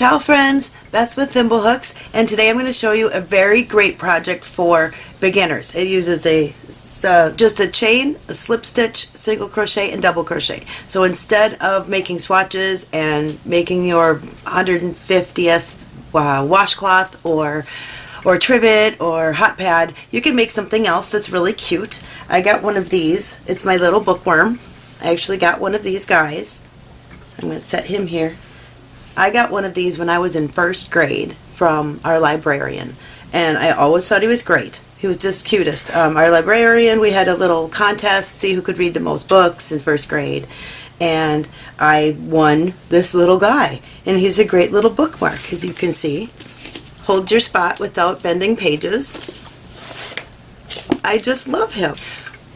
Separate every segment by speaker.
Speaker 1: Ciao friends, Beth with Thimblehooks and today I'm going to show you a very great project for beginners. It uses a uh, just a chain, a slip stitch, single crochet, and double crochet. So instead of making swatches and making your 150th uh, washcloth or or trivet or hot pad, you can make something else that's really cute. I got one of these. It's my little bookworm. I actually got one of these guys. I'm going to set him here. I got one of these when I was in first grade from our librarian and I always thought he was great. He was just cutest. Um, our librarian, we had a little contest, see who could read the most books in first grade and I won this little guy and he's a great little bookmark as you can see. Hold your spot without bending pages. I just love him.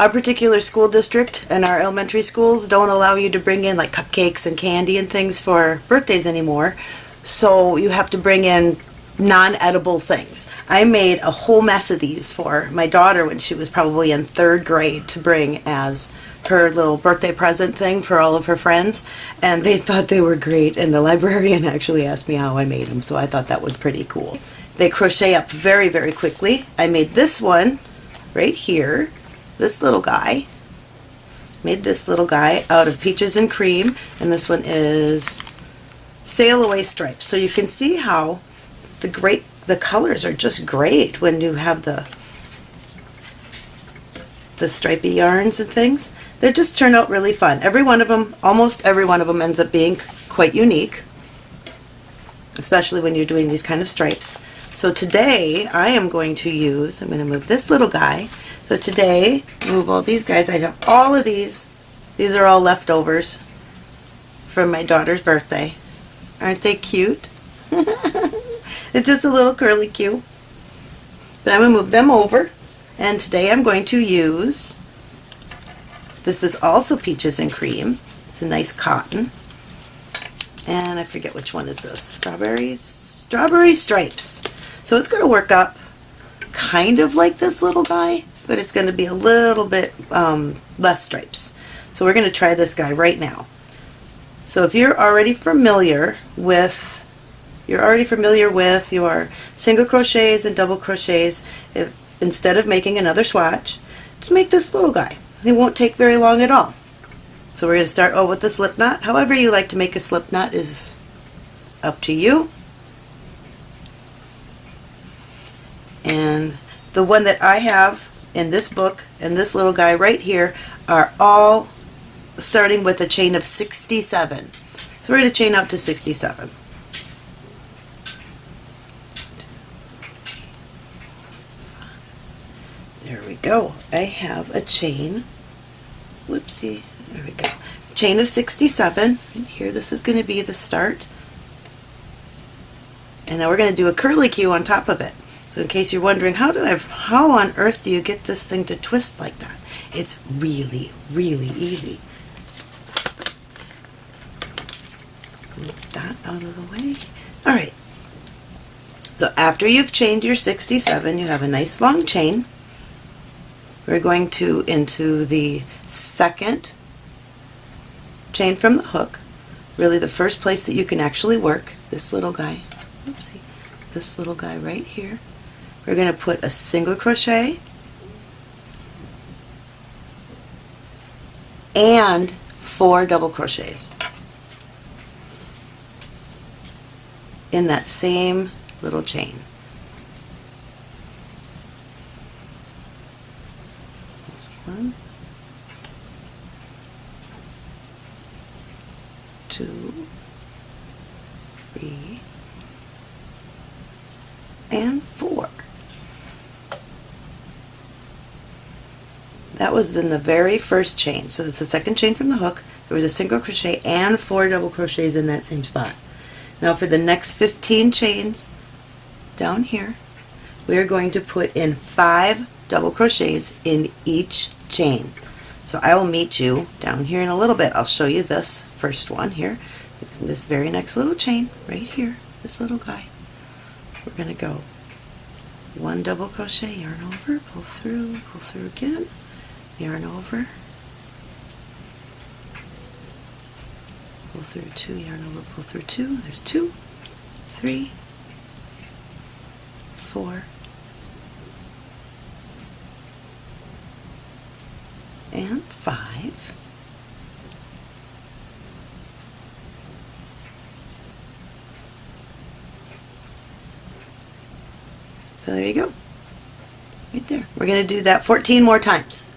Speaker 1: Our particular school district and our elementary schools don't allow you to bring in like cupcakes and candy and things for birthdays anymore. So you have to bring in non-edible things. I made a whole mess of these for my daughter when she was probably in third grade to bring as her little birthday present thing for all of her friends and they thought they were great and the librarian actually asked me how I made them so I thought that was pretty cool. They crochet up very very quickly. I made this one right here this little guy. Made this little guy out of peaches and cream, and this one is sail away stripes. So you can see how the great the colors are just great when you have the the stripy yarns and things. They just turn out really fun. Every one of them, almost every one of them ends up being quite unique, especially when you're doing these kind of stripes. So today I am going to use, I'm going to move this little guy, so today, move all these guys. I have all of these. These are all leftovers from my daughter's birthday. Aren't they cute? it's just a little curly cue. But I'm going to move them over. And today I'm going to use, this is also Peaches and Cream. It's a nice cotton. And I forget which one is this. Strawberries? Strawberry Stripes. So it's going to work up kind of like this little guy but it's going to be a little bit um, less stripes. So we're going to try this guy right now. So if you're already familiar with you're already familiar with your single crochets and double crochets, if instead of making another swatch, just make this little guy. It won't take very long at all. So we're going to start oh, with the slip knot. However you like to make a slip knot is up to you. And the one that I have in this book and this little guy right here are all starting with a chain of 67. So we're going to chain up to 67. There we go. I have a chain. Whoopsie. There we go. Chain of 67. And here this is going to be the start. And now we're going to do a curly cue on top of it. So in case you're wondering, how do I, how on earth do you get this thing to twist like that? It's really, really easy. Move that out of the way. All right. So after you've chained your 67, you have a nice long chain. We're going to into the second chain from the hook, really the first place that you can actually work, this little guy, oopsie, this little guy right here we're going to put a single crochet and four double crochets in that same little chain. One, two, three, and four. That was in the very first chain. So that's the second chain from the hook. There was a single crochet and four double crochets in that same spot. Now for the next 15 chains down here, we are going to put in five double crochets in each chain. So I will meet you down here in a little bit. I'll show you this first one here. This very next little chain right here, this little guy. We're going to go one double crochet, yarn over, pull through, pull through again, yarn over, pull through two, yarn over, pull through two, there's two, three, four, and five. So there you go. Right there. We're going to do that 14 more times.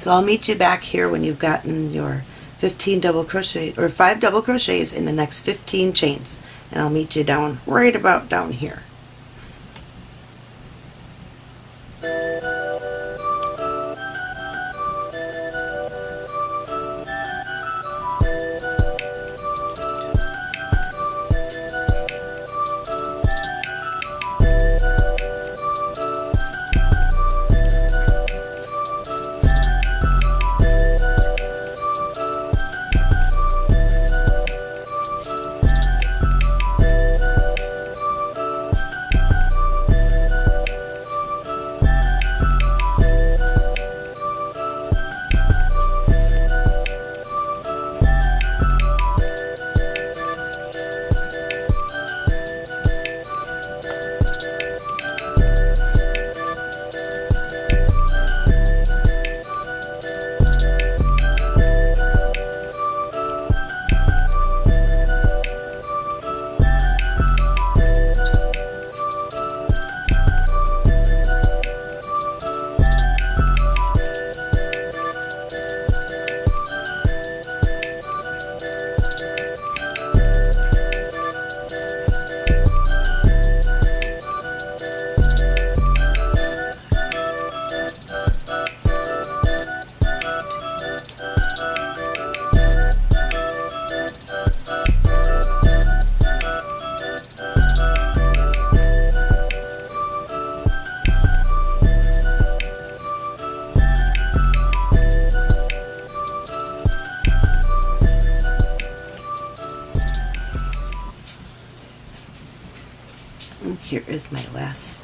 Speaker 1: So I'll meet you back here when you've gotten your 15 double crochet or 5 double crochets in the next 15 chains. And I'll meet you down right about down here.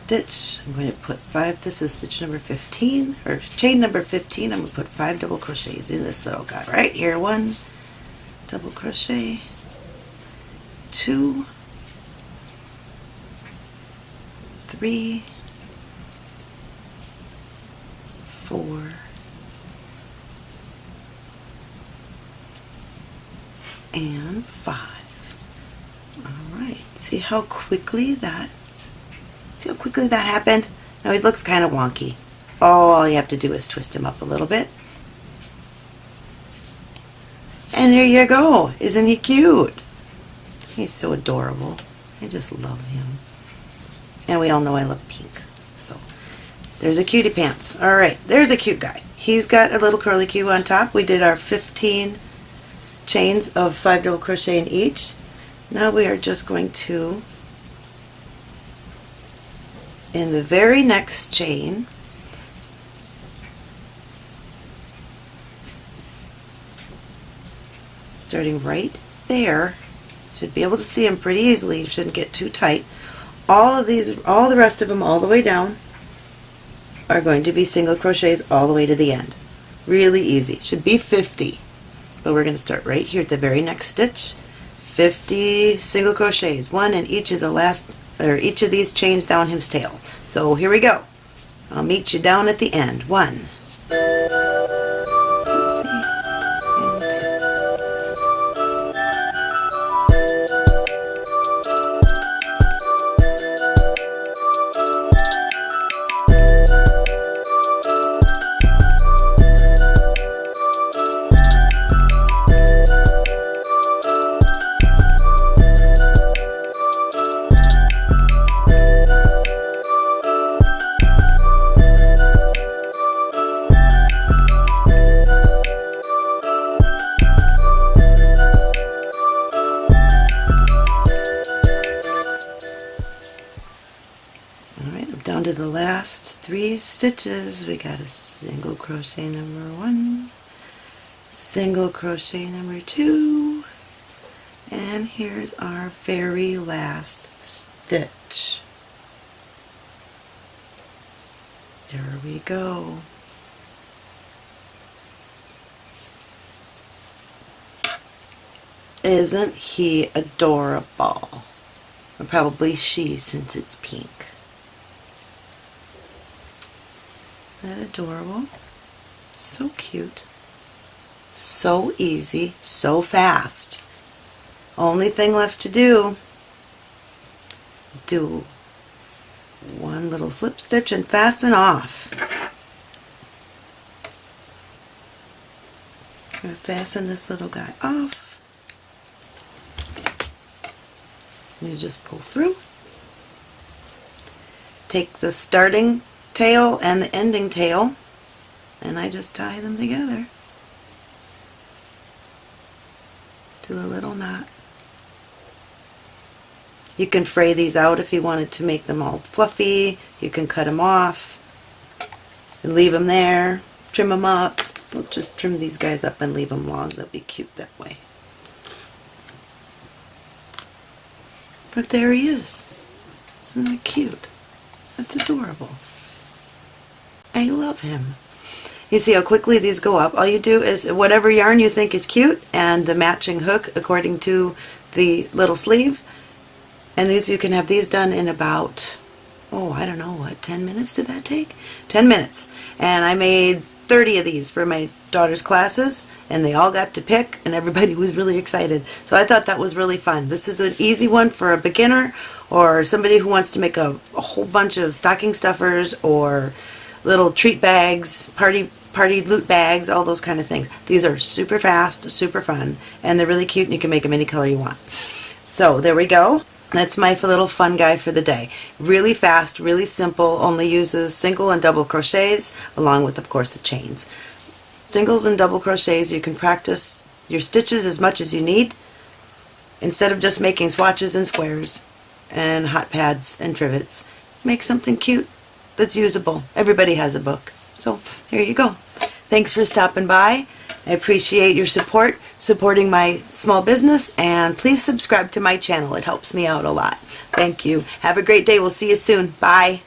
Speaker 1: Stitch. I'm going to put five, this is stitch number 15, or chain number 15, I'm going to put five double crochets in this little guy right here. One double crochet, two, three, four, and five. Alright, see how quickly that, see how quickly that happened? Now he looks kind of wonky. Oh, all you have to do is twist him up a little bit. And there you go. Isn't he cute? He's so adorable. I just love him. And we all know I love pink. So, there's a cutie pants. Alright, there's a cute guy. He's got a little curly cue on top. We did our 15 chains of 5 double crochet in each. Now we are just going to, in the very next chain, starting right there, should be able to see them pretty easily, you shouldn't get too tight. All of these, all the rest of them all the way down are going to be single crochets all the way to the end. Really easy. Should be 50. But we're going to start right here at the very next stitch 50 single crochets, one in each of the last, or each of these chains down his tail. So here we go. I'll meet you down at the end. One, stitches. We got a single crochet number one single crochet number two and here's our very last stitch. There we go. Isn't he adorable? Or probably she since it's pink. Isn't that adorable? So cute. So easy, so fast. Only thing left to do is do one little slip stitch and fasten off. I'm going to fasten this little guy off. You just pull through. Take the starting tail and the ending tail and I just tie them together to a little knot. You can fray these out if you wanted to make them all fluffy. You can cut them off and leave them there. Trim them up. We'll just trim these guys up and leave them long. They'll be cute that way. But there he is. Isn't that cute? That's adorable. I love him. You see how quickly these go up. All you do is whatever yarn you think is cute and the matching hook according to the little sleeve. And these you can have these done in about, oh, I don't know, what, 10 minutes did that take? 10 minutes. And I made 30 of these for my daughter's classes and they all got to pick and everybody was really excited. So I thought that was really fun. This is an easy one for a beginner or somebody who wants to make a, a whole bunch of stocking stuffers or little treat bags, party party loot bags, all those kind of things. These are super fast, super fun, and they're really cute and you can make them any color you want. So there we go. That's my little fun guy for the day. Really fast, really simple, only uses single and double crochets along with of course the chains. Singles and double crochets you can practice your stitches as much as you need instead of just making swatches and squares and hot pads and trivets. Make something cute that's usable. Everybody has a book. So here you go. Thanks for stopping by. I appreciate your support, supporting my small business, and please subscribe to my channel. It helps me out a lot. Thank you. Have a great day. We'll see you soon. Bye.